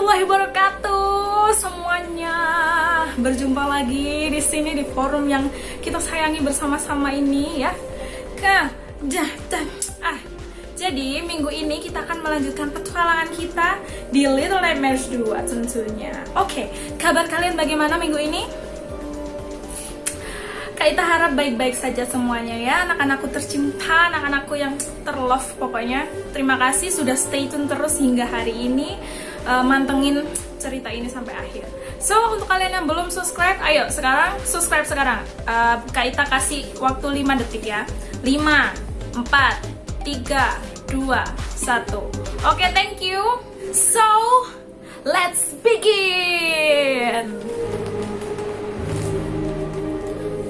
warahmatullahi wabarakatuh semuanya. Berjumpa lagi di sini di forum yang kita sayangi bersama-sama ini ya. Ke dah, ah. Jadi minggu ini kita akan melanjutkan petualangan kita di Little Nightmares 2 tentunya. Oke, kabar kalian bagaimana minggu ini? Kak Ita harap baik-baik saja semuanya ya Anak-anakku tercinta, anak-anakku yang terlove pokoknya Terima kasih sudah stay tune terus hingga hari ini uh, Mantengin cerita ini sampai akhir. So, untuk kalian yang belum subscribe, ayo sekarang subscribe sekarang. Uh, Kak Ita kasih waktu 5 detik ya. 5, 4, 3, 2, 1 Oke, thank you. So, let's begin.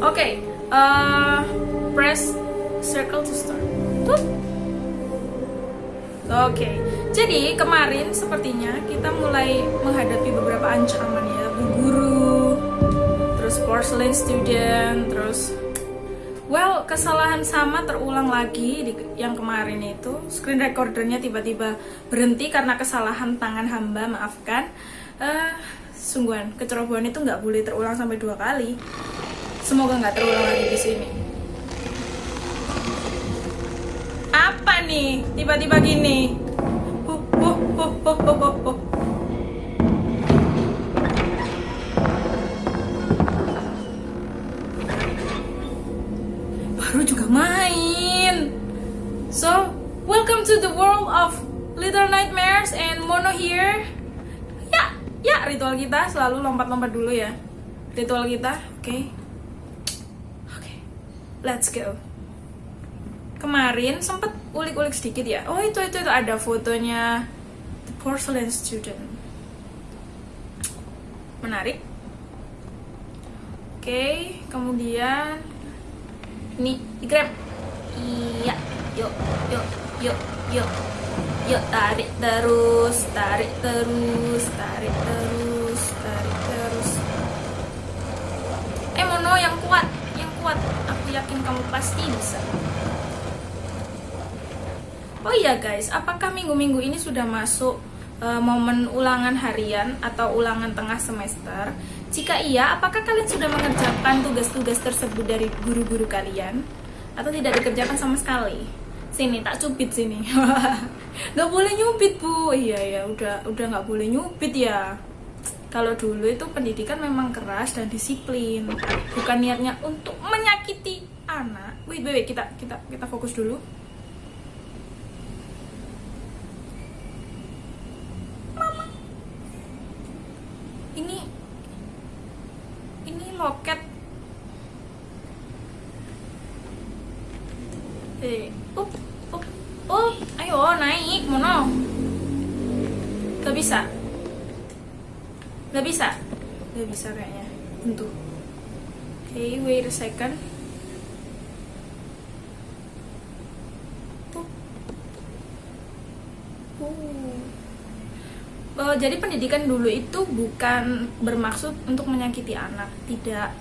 Oke, okay, uh, press circle to start. Oke, okay. jadi kemarin sepertinya kita mulai menghadapi beberapa ancaman ya, bu guru, terus porcelain student, terus well kesalahan sama terulang lagi di yang kemarin itu screen recordernya tiba-tiba berhenti karena kesalahan tangan hamba, maafkan. Uh, sungguhan kecerobohan itu nggak boleh terulang sampai dua kali Semoga nggak terulang lagi di sini. Nih? Tiba-tiba gini. Baru juga main. So, welcome to the world of Little Nightmares and Mono here. Ya, ya ritual kita selalu lompat-lompat dulu ya. Ritual kita, oke. Okay let's go kemarin sempet ulik-ulik sedikit ya. Oh itu itu itu. Ada fotonya the porcelain student. Menarik. Oke okay, kemudian ini di grab iya. Yuk yuk yuk yuk. Yuk tarik terus tarik terus tarik terus tarik terus. Eh mono yang kuat yang kuat. Yakin kamu pasti bisa. Oh iya guys, apakah minggu-minggu ini sudah masuk uh, momen ulangan harian atau ulangan tengah semester? Jika iya, apakah kalian sudah mengerjakan tugas-tugas tersebut dari guru-guru kalian? Atau tidak dikerjakan sama sekali? Sini, tak cupit sini. gak boleh nyupit bu. Iya ya, udah udah nggak boleh nyupit ya kalau dulu itu pendidikan memang keras dan disiplin bukan niatnya untuk menyakiti anak wait wait, wait kita kita kita fokus dulu mama ini ini loket eh up up oh ayo naik mono gak bisa nggak bisa nggak bisa kayaknya untuk okay, wait a second Uh, jadi pendidikan dulu itu bukan bermaksud untuk menyakiti anak, tidak.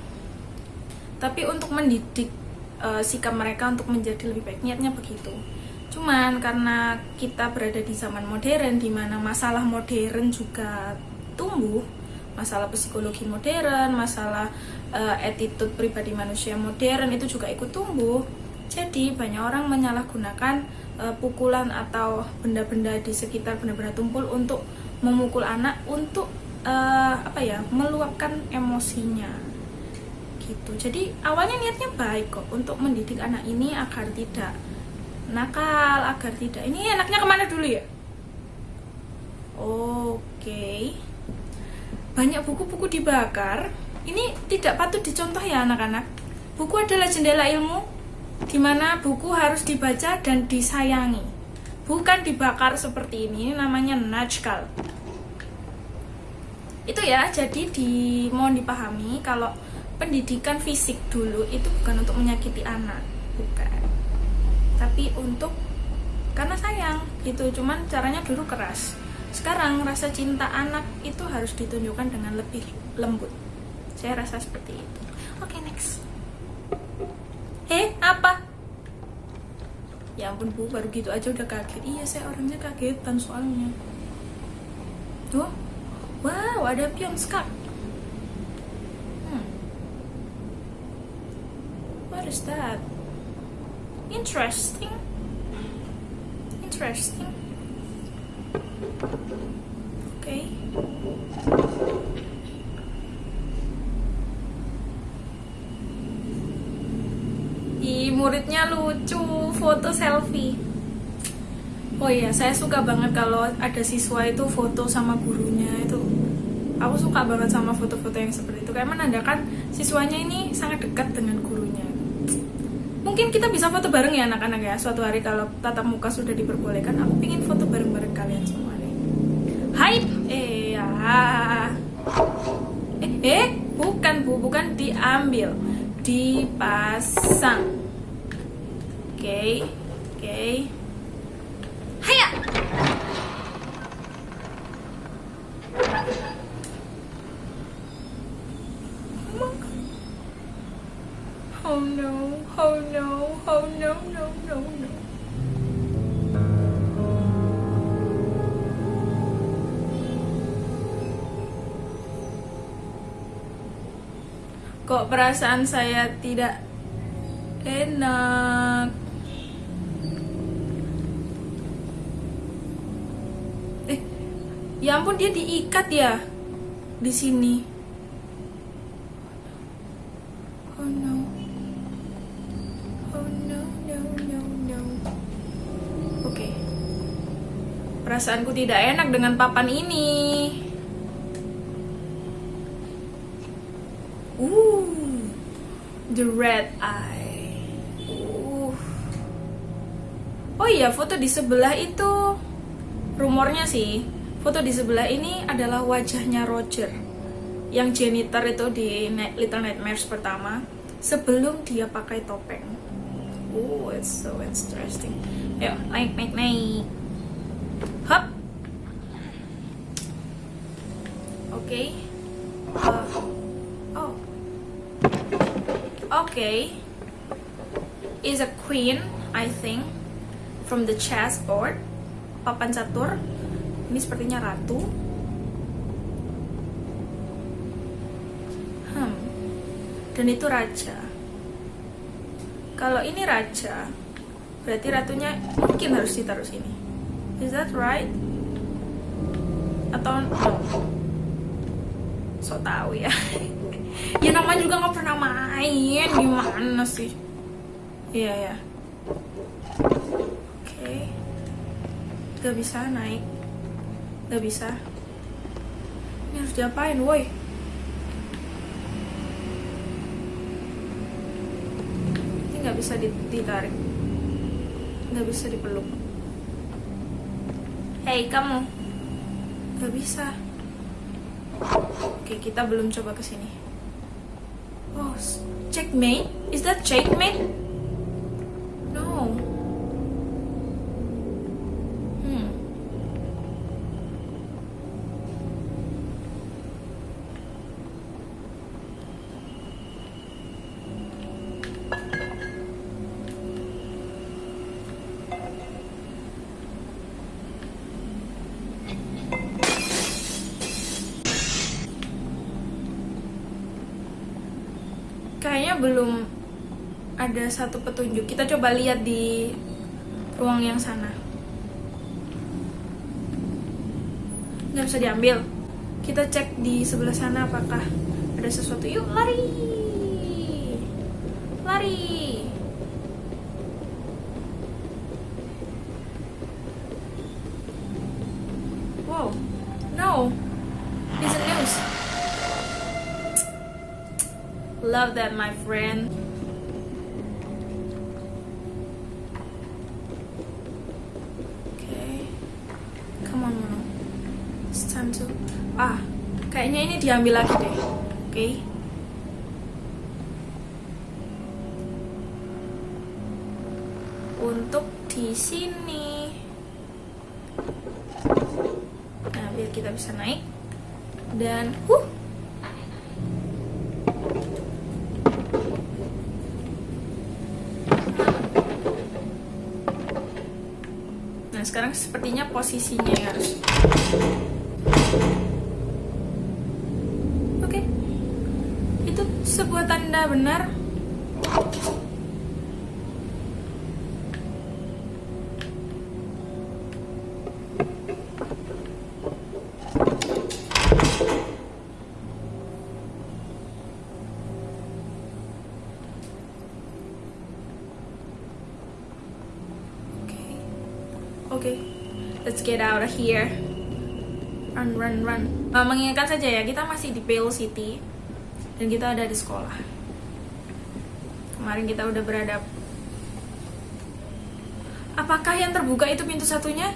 Tapi untuk mendidik uh, sikap mereka untuk menjadi lebih baik. Niatnya begitu. Cuman karena kita berada di zaman modern, di mana masalah modern juga tumbuh, masalah psikologi modern, masalah uh, attitude pribadi manusia modern itu juga ikut tumbuh. Jadi banyak orang menyalahgunakan uh, pukulan atau benda-benda di sekitar benda-benda tumpul untuk memukul anak untuk uh, apa ya meluapkan emosinya gitu. Jadi awalnya niatnya baik kok untuk mendidik anak ini agar tidak nakal, agar tidak ini anaknya ke mana dulu ya? Oke. Okay banyak buku-buku dibakar ini tidak patut dicontoh ya anak-anak. Buku adalah jendela ilmu di mana buku harus dibaca dan disayangi. Bukan dibakar seperti ini, ini namanya najkal itu ya jadi di mohon dipahami kalau pendidikan fisik dulu itu bukan untuk menyakiti anak bukan. Tapi untuk karena sayang gitu. Cuman caranya dulu keras sekarang rasa cinta anak itu harus ditunjukkan dengan lebih lembut saya rasa seperti itu oke okay, next eh apa ya ampun bu baru gitu aja udah kaget iya saya orangnya kagetan soalnya tuh Wow, ada Pionskak. Hmm. What is that? Interesting. Interesting. Okay. Ih, muridnya lucu, foto selfie. Oh iya, saya suka banget kalau ada siswa itu foto sama gurunya itu. Aku suka banget sama foto-foto yang seperti itu. Kayak menandakan siswanya ini sangat dekat dengan gurunya. Mungkin kita bisa foto bareng ya anak-anak ya. Suatu hari kalau tatap muka sudah diperbolehkan, aku pingin foto bareng-bareng kalian semua ya. Eh, eh, bukan bu, bukan diambil, dipasang. Oke, okay, oke. Okay. Haya. Kok perasaan saya tidak enak? Eh, ya ampun dia diikat ya di sini. Oh. Oh. Oke. Perasaanku tidak enak dengan papan ini. The red eye. Uh. Oh iya, foto di sebelah itu rumornya sih. Foto di sebelah ini adalah wajahnya Roger yang janitor itu di Little Nightmares pertama sebelum dia pakai topeng. Oh, it's so interesting. Ayo, naik, naik, naik. Hop. Oke. Okay. Uh, oh. Okay. Is a queen, I think, from the chessboard. Papan catur. Ini sepertinya ratu. Hmm. Dan itu raja. Kalau ini raja, berarti ratunya mungkin harus ditaruh sini. Is that right? Atau no? So tahu ya. ya namanya juga nggak pernah main. Gimana sih? Iya ya. Oke. Okay. gak bisa naik. Gak bisa. Ini harus diapain woi? Ini nggak bisa ditarik. Nggak bisa dipeluk. Hei kamu. Nggak bisa. Oke kita belum coba ke sini Oh, checkmate? Is that checkmate? Belum ada satu petunjuk. Kita coba lihat di ruang yang sana. Nggak bisa diambil. Kita cek di sebelah sana apakah ada sesuatu. Yuk, lari! Lari! Wow, no, Love that, my friend. Okay. Come on, Mono. It's time to... Ah, kayaknya ini diambil lagi deh. Oke. Okay. Untuk di sini. Nah, biar kita bisa naik. Dan, huh, sekarang sepertinya posisinya harus oke okay. itu sebuah tanda benar let's get out of here. Run, run, run. Uh, mengingatkan saja ya, kita masih di Pale City dan kita ada di sekolah. Kemarin kita udah beradab. Apakah yang terbuka itu pintu satunya?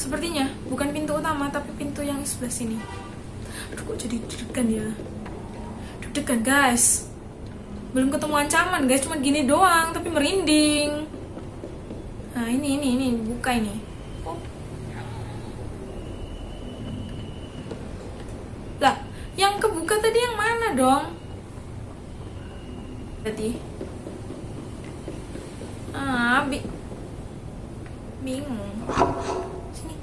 Sepertinya bukan pintu utama, tapi pintu yang sebelah sini. Aduh, kok jadi deg-degan ya? Deg-degan guys. Belum ketemu ancaman guys, cuma gini doang, tapi merinding. Nah ini ini ini buka ini. Oh. Lah, yang kebuka tadi yang mana dong? Berarti. Ah, bi bingung. Sini.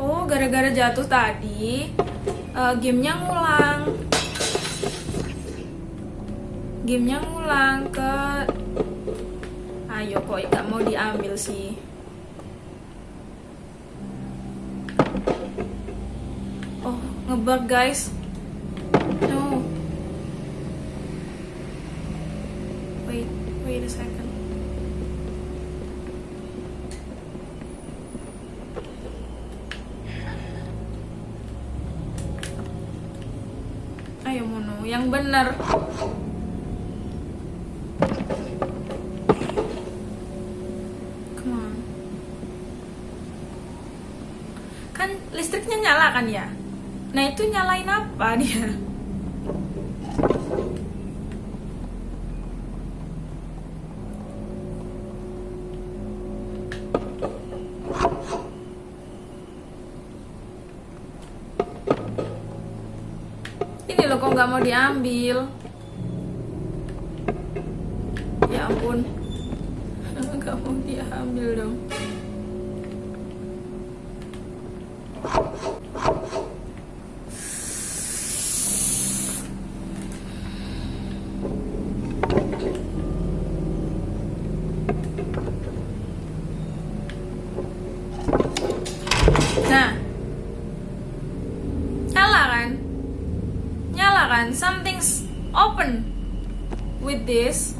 Oh, gara-gara jatuh tadi, eh, gamenya ngulang. Gamenya ngulang ke... Ayo kok nggak mau diambil sih. Oh, ngebug guys. No. Wait, wait a second. Ayo Mono, yang bener. Kan listriknya nyala kan ya? Nah itu nyalain apa dia? Nggak mau diambil. Ya ampun. Nggak mau diambil dong. Something's open with this.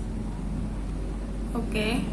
Oke.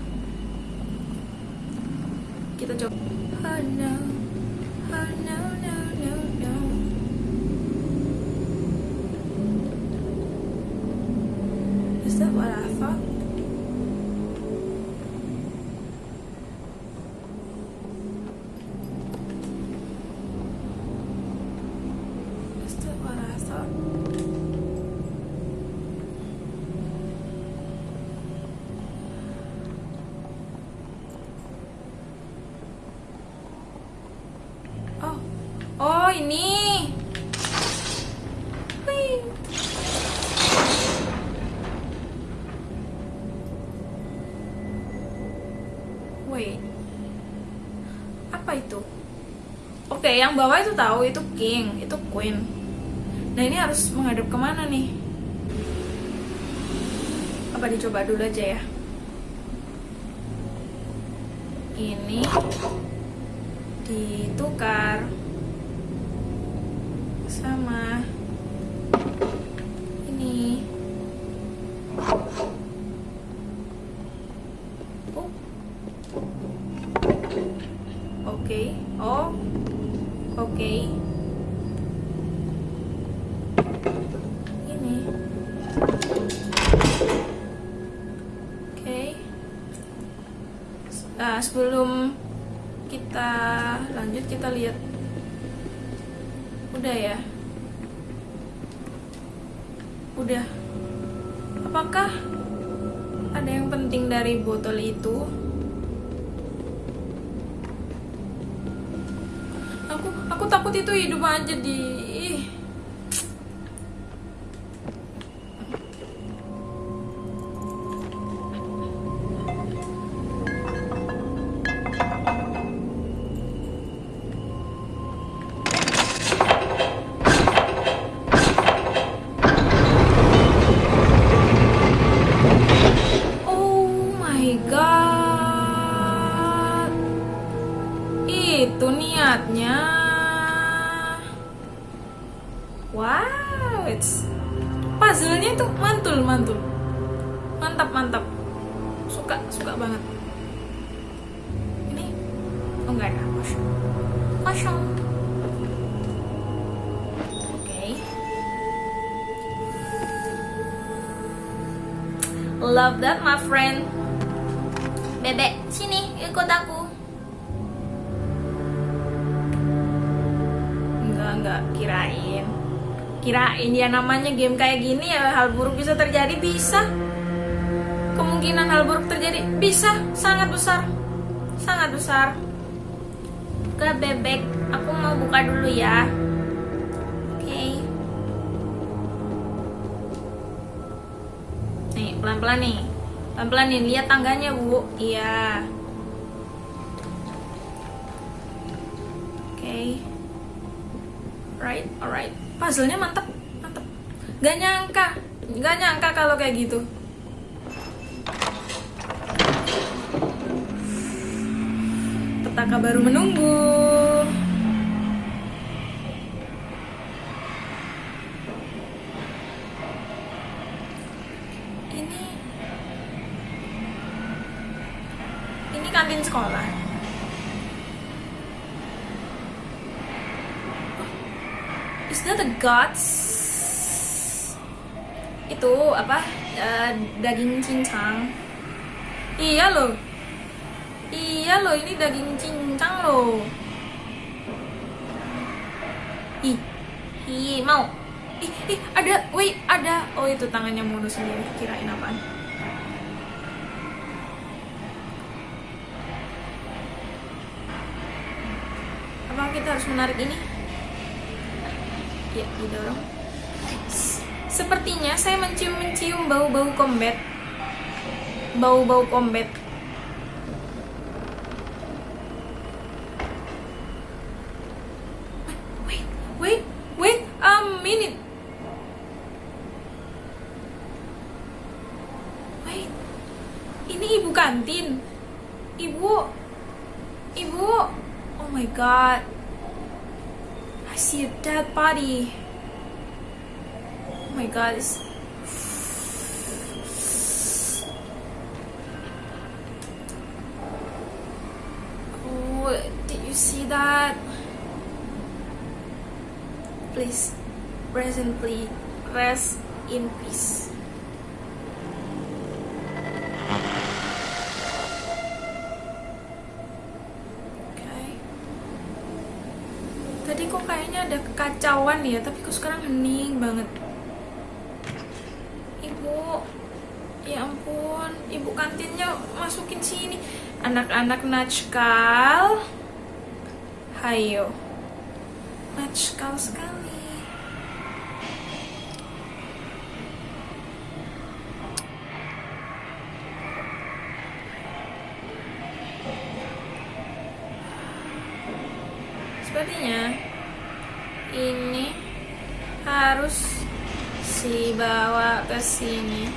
Apa itu? Oke, yang bawah itu tahu itu king, itu queen. Nah ini harus menghadap ke mana nih? Apa dicoba dulu aja ya? Ini ditukar sama ini. Oh. Oke. Oh. Oke. Ini. Oke. Nah, sebelum kita lanjut kita lihat. Udah ya? Udah. Apakah ada yang penting dari botol itu? Aku aku takut itu hidup aja di Suka suka banget. Ini oh enggak ada kosong. Kosong. Oke. Love that my friend. Bebek, sini ikut aku. Enggak, enggak, kirain. Kirain ya namanya game kayak gini ya hal buruk bisa terjadi bisa. Kemungkinan hal buruk terjadi bisa, sangat besar. Sangat besar. Ke bebek, aku mau buka dulu ya. Oke. Nih, pelan-pelan nih. Pelan-pelan nih, lihat tangganya, Bu. Iya. Oke. Right, alright. Puzzle-nya mantap, mantap. Gak nyangka, gak nyangka kalau kayak gitu. Petaka baru menunggu. Ini Ini kantin sekolah. Is that a guts? Itu apa? Eh, daging cincang. Iya loh. Iya loh, ini daging cincang loh. Ih, ih mau. Ih, ih, ada, wait, ada. Oh itu tangannya Mono sendiri. Kirain apaan? Apa kita harus menarik ini? Ya, didorong. Sepertinya saya mencium-mencium bau-bau combat. Bau-bau combat. Body. Oh my god. It's... Oh, did you see that? Please, rest in peace. Rest in peace. Tadi kok kayaknya ada kekacauan ya, tapi kok sekarang hening banget. Ibu, ya ampun, ibu kantinnya masukin sini. Anak-anak natskal. Hayo. Natskal sekali. Sepertinya ini harus dibawa ke sini.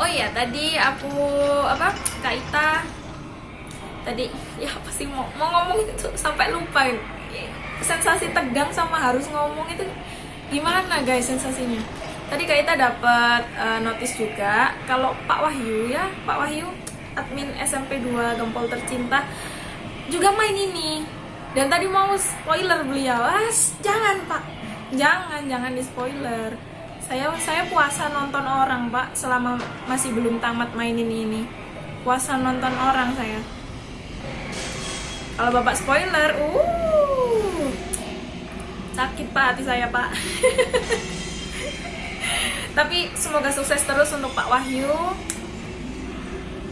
Oh iya, tadi aku apa? Kak Ita tadi ya apa sih mau mau ngomong itu sampai lupa sensasi tegang sama harus ngomong itu gimana guys sensasinya tadi Kak Ita dapat uh, notice juga kalau Pak Wahyu ya Pak Wahyu admin SMP 2 Gempol Tercinta juga main ini dan tadi mau spoiler beliau as jangan Pak jangan jangan di spoiler saya saya puasa nonton orang Pak selama masih belum tamat mainin ini puasa nonton orang saya kalau bapak spoiler, uh, sakit pak hati saya pak. Tapi semoga sukses terus untuk Pak Wahyu.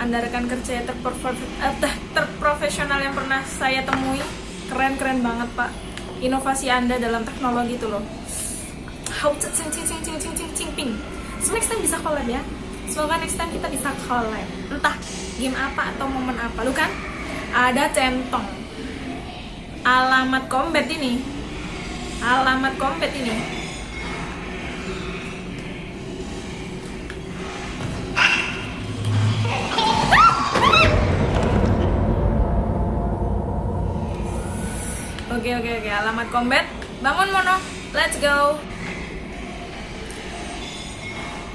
Anda rekan kerja terprof- eh, terprofesional yang pernah saya temui. Keren-keren banget pak. Inovasi Anda dalam teknologi itu loh. How to cing cing cing cing cing cing cing ping. So next time bisa collab ya. Semoga next time kita bisa collab. Entah game apa atau momen apa. Lu kan? ada centong alamat combat ini alamat combat ini Oke oke oke, alamat combat. Bangun Mono. Let's go.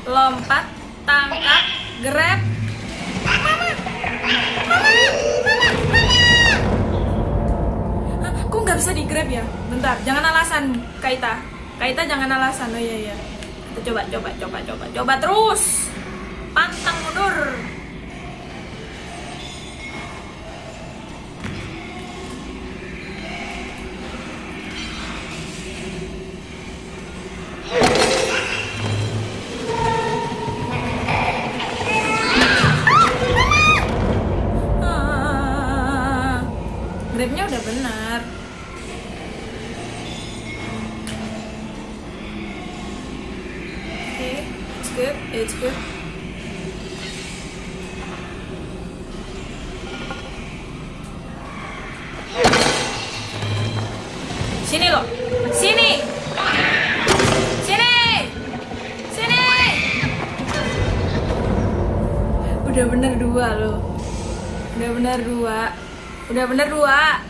Lompat, tangkap, grab. Mama. Mama. Mama. Mama. Kok nggak bisa di grab ya? Bentar, jangan alasan Kaita. Kaita jangan alasan. Oh iya iya. Kita coba coba coba coba coba terus. Pantang mundur. Benar. Oke, it's good, it's good. Sini loh, sini, sini, sini. Udah bener dua loh. Udah bener dua. Udah bener. Dua.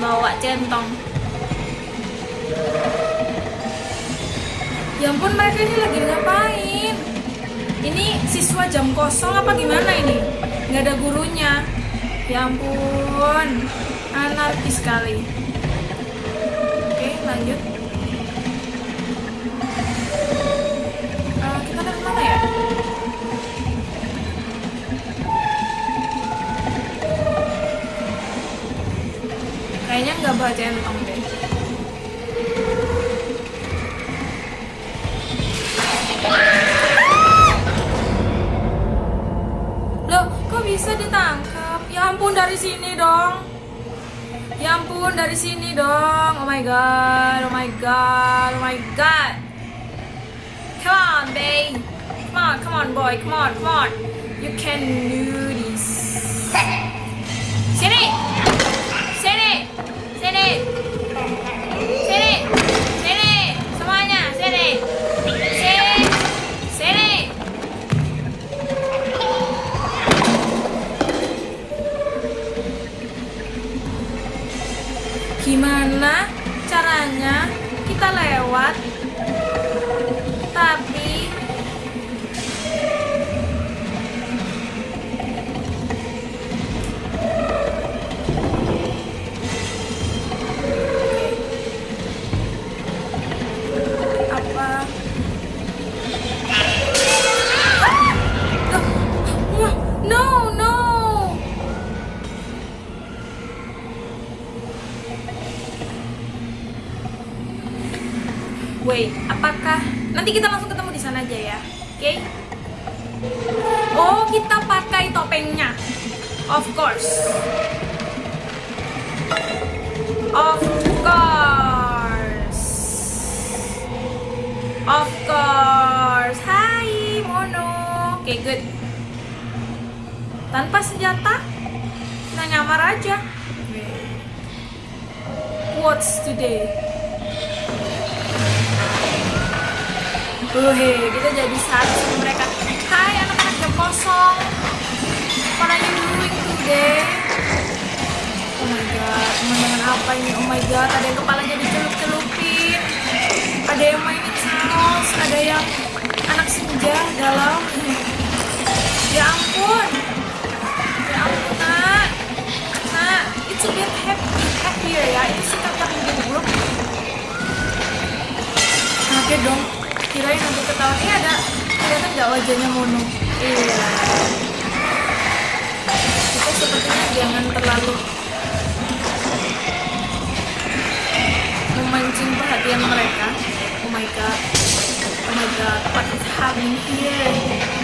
Bawa centong. Ya ampun mereka ini lagi ngapain? Ini siswa jam kosong apa gimana ini? Nggak ada gurunya. Ya ampun, anarkis sekali. Oke, lanjut. Kayaknya nggak bawa centong deh. Loh, kok bisa ditangkap? Ya ampun dari sini dong. Ya ampun dari sini dong. Oh my god, oh my god, oh my god. Come on, babe. Come on, come on, boy. Come on, come on. You can do this. Sini. Gimana caranya kita lewat? Tapi Wait, apakah nanti kita langsung ketemu di sana aja ya? Oke? Oh, kita pakai topengnya. Of course. Of course. Of course. Hai, Mono. Oke, good. Tanpa senjata, kita nyamar aja. What's today? Oke, kita jadi satu mereka. Hai anak-anak jam kosong. Are you doing today? oh my god pemandangan apa ini oh my god ada yang kepalanya dicelup-celupin ada yang mainin saus ada yang anak senja galau ya ampun kelihatan nggak wajahnya mono? Iya. Kita sepertinya jangan terlalu memancing perhatian mereka. Oh my god. Oh my god. What is happening here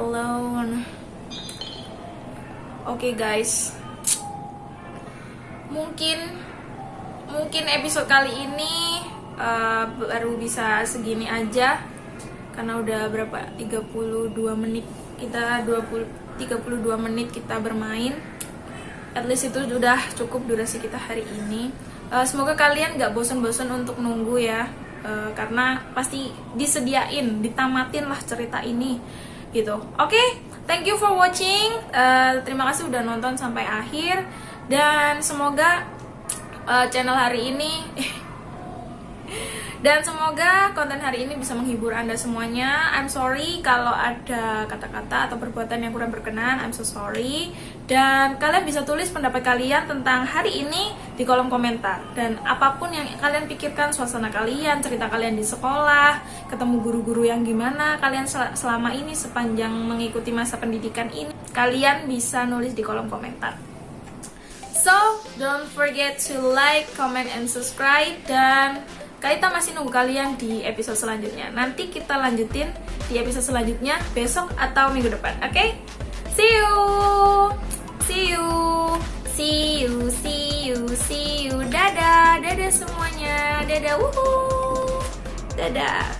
alone. Oke guys. Mungkin mungkin episode kali ini uh, baru bisa segini aja. Karena udah berapa? 32 menit kita 20 32 menit kita bermain. At least itu sudah cukup durasi kita hari ini. Uh, semoga kalian gak bosan-bosan untuk nunggu ya. Uh, karena pasti disediain ditamatin lah cerita ini gitu. Oke thank you for watching. Uh, terima kasih udah nonton sampai akhir. Dan semoga uh, channel hari ini dan semoga konten hari ini bisa menghibur anda semuanya. I'm sorry kalau ada kata-kata atau perbuatan yang kurang berkenan. I'm so sorry. Dan kalian bisa tulis pendapat kalian tentang hari ini di kolom komentar dan apa pun yang kalian pikirkan suasana kalian cerita kalian di sekolah ketemu guru-guru yang gimana kalian sel- selama ini sepanjang mengikuti masa pendidikan ini kalian bisa nulis di kolom komentar So, don't forget to like, comment, and subscribe Dan kita masih nunggu kalian di episode selanjutnya Nanti kita lanjutin di episode selanjutnya besok atau minggu depan, oke? See you! See you! See you, see you, see you. Dadah, dadah semuanya. Dadah, wuhu. Dadah